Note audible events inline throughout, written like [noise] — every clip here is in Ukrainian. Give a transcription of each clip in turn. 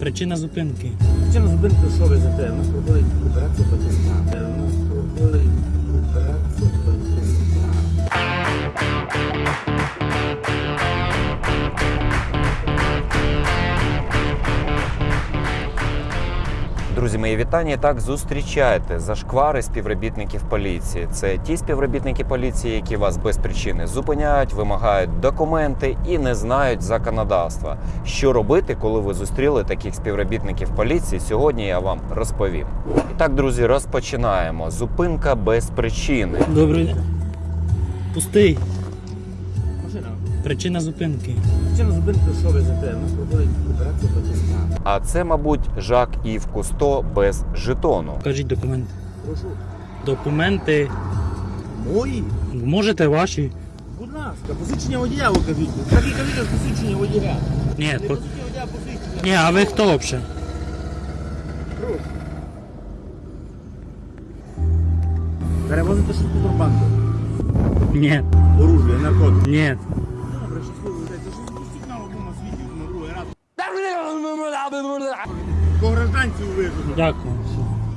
Причина зупинки. Причина зупинки, що ви за те? У нас проходить операція батьківська. У нас проходить Друзі, мої вітання. І Так зустрічайте зашквари співробітників поліції. Це ті співробітники поліції, які вас без причини зупиняють, вимагають документи і не знають законодавства. Що робити, коли ви зустріли таких співробітників поліції? Сьогодні я вам розповім. І так, друзі, розпочинаємо. Зупинка без причини. Добрий день. Пустий. Машина. Причина зупинки. Причина зупинки, що ви за те? Нас проходить операція батьківська. А це, мабуть, Жак Ів Кусто без жетону. Покажіть документи. Прошу. Документи. Мої? Можете ваші? Будь ласка, посвідчення водія ви кажіть. Так і кажіть, посвідчення водія. Ні, Не по... посвідчення водія, посвідчення. Ні, а ви хто взагалі? Перевозите щось контрабанду. Ні, Оружие, наркотики. ні. По вигоду. Дякую.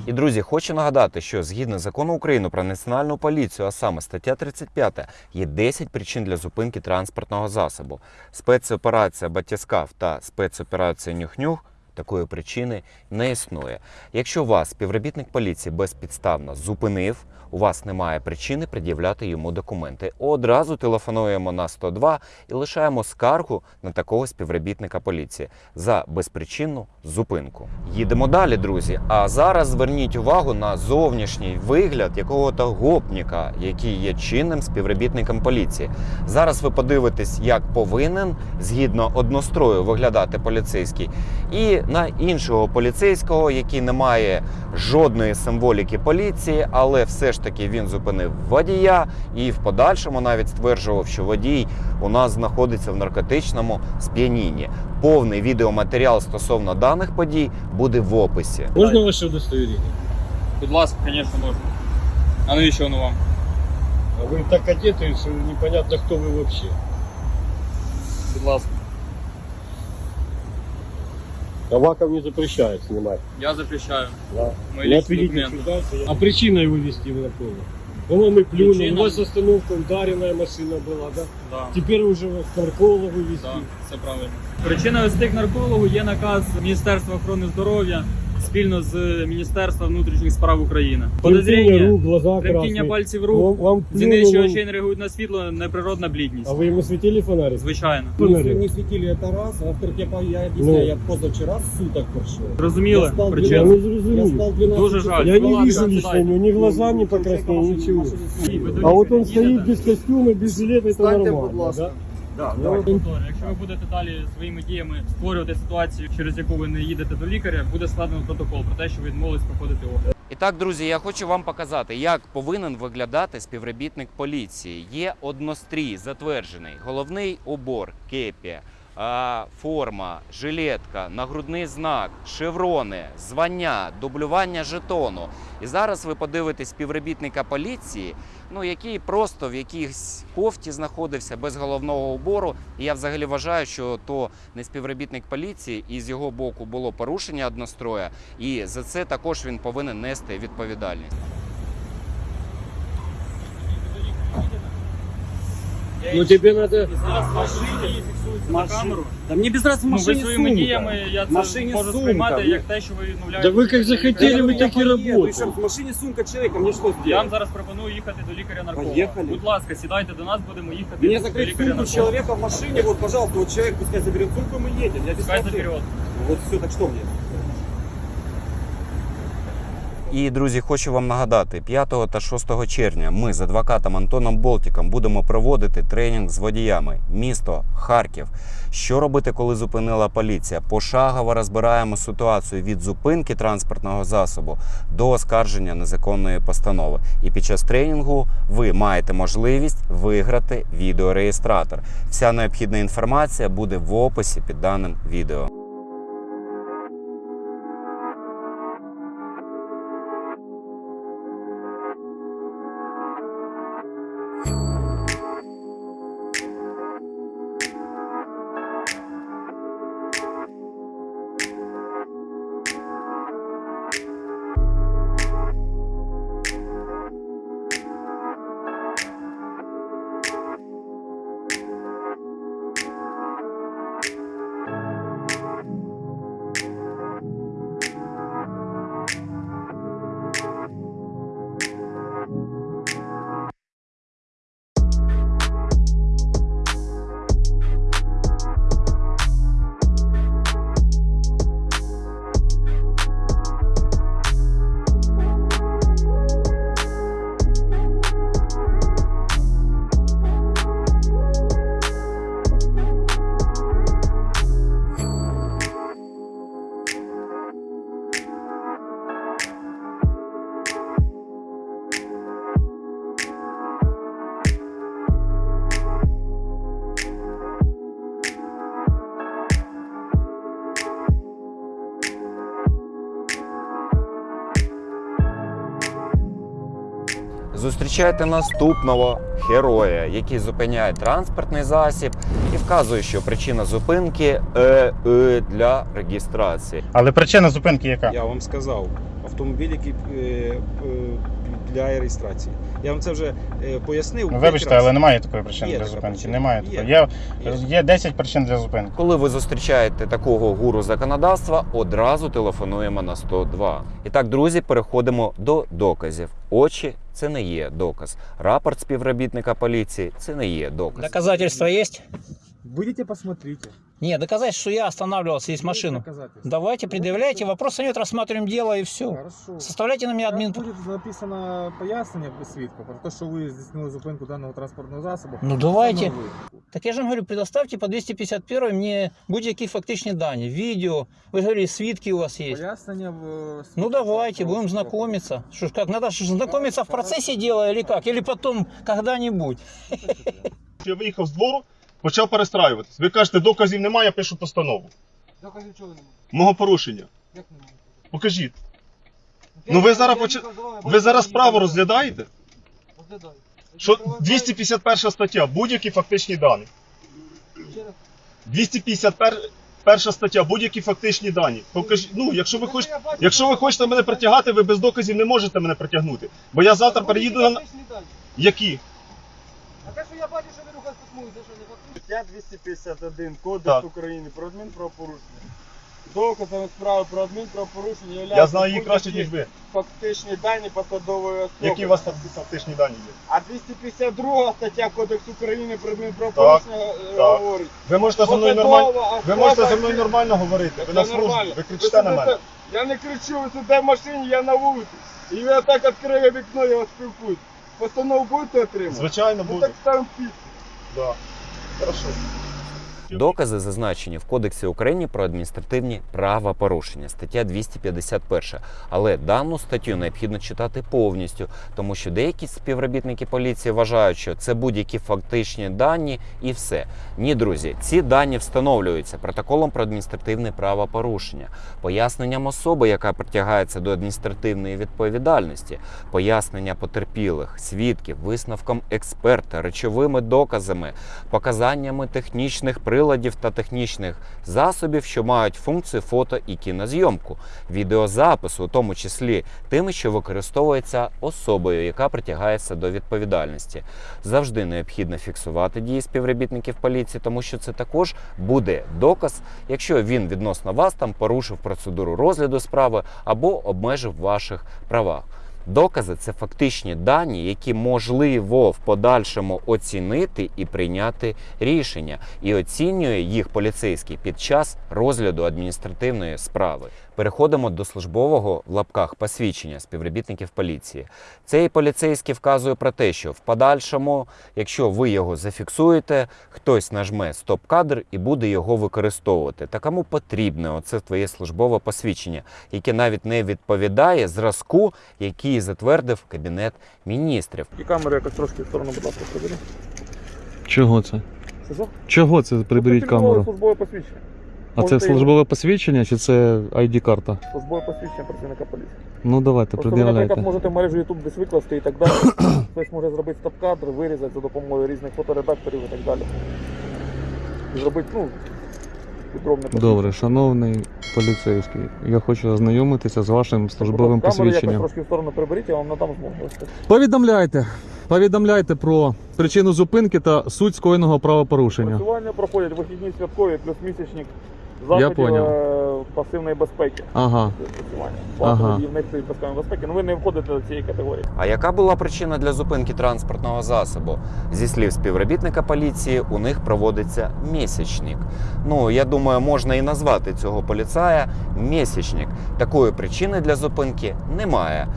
І друзі, хочу нагадати, що згідно закону України про національну поліцію, а саме стаття 35, є 10 причин для зупинки транспортного засобу. Спецоперація Батіскав та спецоперація Нюх-Нюх такої причини не існує. Якщо вас співробітник поліції безпідставно зупинив, у вас немає причини пред'являти йому документи. Одразу телефонуємо на 102 і лишаємо скаргу на такого співробітника поліції за безпричинну зупинку. Їдемо далі, друзі. А зараз зверніть увагу на зовнішній вигляд якого-то гопніка, який є чинним співробітником поліції. Зараз ви подивитесь, як повинен згідно однострою виглядати поліцейський, і на іншого поліцейського, який не має жодної символіки поліції, але все ж таки він зупинив водія і в подальшому навіть стверджував, що водій у нас знаходиться в наркотичному сп'янінні. Повний відеоматеріал стосовно даних подій буде в описі. Можна ваше удостоверення? Будь ласка, звісно, можна. А навіщо воно вам? А ви так одеты, що непонятно, хто ви вообще. Будь ласка. Аваков не запрещает снимать. Я запрещаю. Да. Мої Не сюда. А причина его вести в кого? По-моему, плюнул. Причина? У вас остановка, ударенная машина была, да? Да, Теперь уже к наркологу вести. да, все правильно. Причина вести к наркологу є наказ Міністерства охорони здоров'я спільно з Міністерством внутрішніх справ України. Тремтение Подозріння, рук, глаза тремтіння красные. пальців Вам, рук, вам зіниці плюнул, очей не реагують на світло, неприродна блідність. А вы ему светили фонарик? Звичайно. Фонарик. не светили это раз, а во-вторых, я, по- я объясняю, Ну. я позавчера суток прошел. Зрозуміли Я спав Я причину? не Я зрозумів. спал 12 Дуже часов. жаль. Я Ну не ладно, вижу сідайте. лично, у него ни глаза не покраснели, ничего. А вот он стоит без костюма, без жилета, это Встаньте, нормально, будь ласка. да? Да, Ну, давай. Якщо ви будете далі своїми діями створювати ситуацію, через яку ви не їдете до лікаря, буде складено протокол про те, що ви відмовились проходити огляд. І так, друзі, я хочу вам показати, як повинен виглядати співробітник поліції. Є однострій затверджений, головний убор, кепі, а, форма, жилетка, нагрудний знак, шеврони, звання, дублювання жетону. І зараз ви подивитесь співробітника поліції, ну який просто в якійсь кофті знаходився без головного убору. І я взагалі вважаю, що то не співробітник поліції, і з його боку було порушення одностроя, і за це також він повинен нести відповідальність. Ну тебе надо... на камеру. Да мне без разницы в Ну, ви машине своїми сумка. діями я В це машині можу сумка, сприймати ну. як те, що ви відмовляєте. Да вы как захотели, Я вы говорю, так и я поеду, и работаете. что, В машине сумка человека, мне что Я вам сделать? зараз пропоную їхати до лікаря нарколога. Поїхали. Будь ласка, сідайте до нас, будемо їхати Мне до закрыть лікаря сумку нарколога. человека в машине, вот, пожалуйста, вот человек пускай заберет сумку, и мы едем. Я без Пускай проблем. заберет. Вот все, так что мне? І друзі, хочу вам нагадати, 5 та 6 червня ми з адвокатом Антоном Болтіком будемо проводити тренінг з водіями. Місто Харків. Що робити, коли зупинила поліція? Пошагово розбираємо ситуацію від зупинки транспортного засобу до оскарження незаконної постанови. І під час тренінгу ви маєте можливість виграти відеореєстратор. Вся необхідна інформація буде в описі під даним відео. Зустрічайте наступного героя, який зупиняє транспортний засіб і вказує, що причина зупинки е, е, для реєстрації. Але причина зупинки яка? Я вам сказав, автомобіль, який е, е, для реєстрації. Я вам це вже е, пояснив. Ну, вибачте, але немає такої причини Є для така зупинки. причина. Немає Є. такої. Є, Є. є 10 причин для зупинки. Коли ви зустрічаєте такого гуру законодавства, одразу телефонуємо на 102. І так, друзі, переходимо до доказів. Очі це не є доказ. Рапорт співробітника поліції це не є доказ. Доказательства есть? Будете посмотрите. Нет, доказать, что я останавливался здесь машину. Доказательства. Давайте, предъявляйте, вопроса нет, рассматриваем дело и все. Хорошо. Составляйте на меня Там админ. буде написано пояснення свідка про те, що ви здійснили зупинку даного транспортного засобу. Ну давайте. Саме ви. Так я же вам говорю, предоставьте по 251 мне будь-які фактичні дані, відео. Ви ж говорили, свідки у вас есть. Пояснення в Ну свідка давайте, про- будем знакомиться. Что ж, как, надо ж знакомиться в процессе дела или как? Или потом, когда-нибудь? Я виїхав з двору, почав перестраюватись. Ви кажете, доказів немає, я пишу постанову. Доказів чого немає? Мого порушення. Як немає? Покажіть. Ну ви зараз поч... ви зараз справу розглядаєте? Розглядаю. Що 251 стаття, будь-які фактичні дані. 251 стаття, будь-які фактичні дані. Покажіть, ну, якщо ви хочете, якщо ви хочете мене притягати, ви без доказів не можете мене притягнути. Бо я завтра переїду на які? А те, що я бачу, що ви рухаєте смуги, це що не? Стаття 251 Кодекс Так. України про адмінправопорушення. Доказами справи про адмінправопорушення Я знаю її краще, будь-які ніж ви. фактичні дані посадової особи. Які у вас факти- фактичні дані є? А 252 стаття Кодексу України про адмінправопорушення е, так. говорить. Ви можете зі мною посадова нормально. Ви особа- можете зі мною нормально говорити. Ви Це на службі, нормально. ви кричите на сидите- мене. Я не кричу, ви сидите в машині, я на вулиці. І ви отак відкриє вікно, я вас спілкуюсь. Постанову будете отримати? Звичайно, Ну буде. так ставимо підпис. Да. Era só. Докази зазначені в Кодексі України про адміністративні правопорушення, стаття 251. Але дану статтю необхідно читати повністю, тому що деякі співробітники поліції вважають, що це будь-які фактичні дані і все. Ні, друзі, ці дані встановлюються протоколом про адміністративне правопорушення, поясненням особи, яка притягається до адміністративної відповідальності, пояснення потерпілих, свідків, висновком експерта, речовими доказами, показаннями технічних приладів та технічних засобів, що мають функцію фото і кінозйомку, відеозапису, у тому числі тими, що використовується особою, яка притягається до відповідальності. Завжди необхідно фіксувати дії співробітників поліції, тому що це також буде доказ, якщо він відносно вас там порушив процедуру розгляду справи або обмежив ваших правах. Докази це фактичні дані, які можливо в подальшому оцінити і прийняти рішення, і оцінює їх поліцейський під час розгляду адміністративної справи. Переходимо до службового в лапках посвідчення співробітників поліції. Цей поліцейський вказує про те, що в подальшому, якщо ви його зафіксуєте, хтось нажме стоп-кадр і буде його використовувати. Та кому потрібне оце твоє службове посвідчення, яке навіть не відповідає зразку, який затвердив кабінет міністрів. І камеру якось трошки в сторону, будь ласка, прибери. Чого це? Це? Чого це приберіть камеру? Службове посвідчення. А це можете службове посвідчення чи це ID-карта? Службове посвідчення працівника поліції. Ну давайте, Просто ви, наприклад, пред'являйте. можете в мережу YouTube десь викласти і так далі. [coughs] Хтось може зробити стоп-кадр, вирізати за допомогою різних фоторедакторів і так далі. І зробити, ну, підробне Добре, шановний поліцейський, я хочу ознайомитися з вашим службовим Камеру якось посвідченням. трошки в сторону приберіть, я вам надам змогу. Повідомляйте. Повідомляйте про причину зупинки та суть скоєного правопорушення. Працювання проходять вихідні святкові плюс місячник заходів поняв. е, пасивної безпеки. Ага. Ага. Пасивної безпеки, ну ви не входите до цієї категорії. А яка була причина для зупинки транспортного засобу? Зі слів співробітника поліції, у них проводиться місячник. Ну, я думаю, можна і назвати цього поліцая місячник. Такої причини для зупинки немає.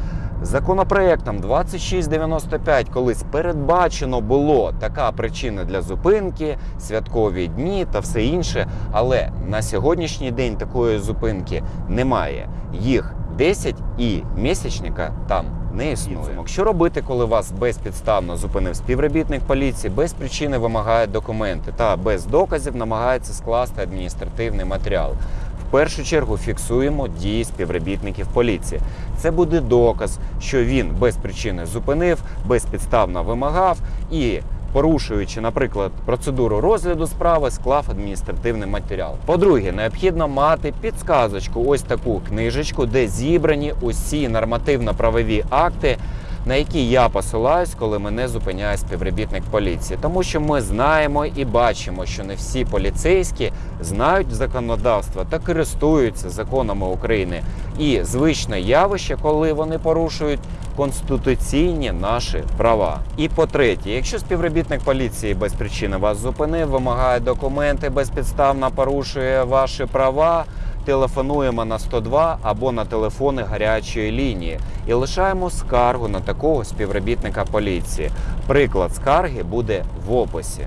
Законопроектом 2695 колись передбачено було така причина для зупинки, святкові дні та все інше. Але на сьогоднішній день такої зупинки немає. Їх 10 і місячника там не існує. Що робити, коли вас безпідставно зупинив співробітник поліції, без причини вимагає документи та без доказів намагається скласти адміністративний матеріал? Першу чергу фіксуємо дії співробітників поліції. Це буде доказ, що він без причини зупинив, безпідставно вимагав і. Порушуючи, наприклад, процедуру розгляду справи, склав адміністративний матеріал. По-друге, необхідно мати підсказочку, ось таку книжечку, де зібрані усі нормативно-правові акти, на які я посилаюсь, коли мене зупиняє співробітник поліції. Тому що ми знаємо і бачимо, що не всі поліцейські знають законодавство та користуються законами України. І звичне явище, коли вони порушують конституційні наші права. І по-третє, якщо співробітник поліції без причини вас зупинив, вимагає документи, безпідставно порушує ваші права. Телефонуємо на 102 або на телефони гарячої лінії і лишаємо скаргу на такого співробітника поліції. Приклад скарги буде в описі.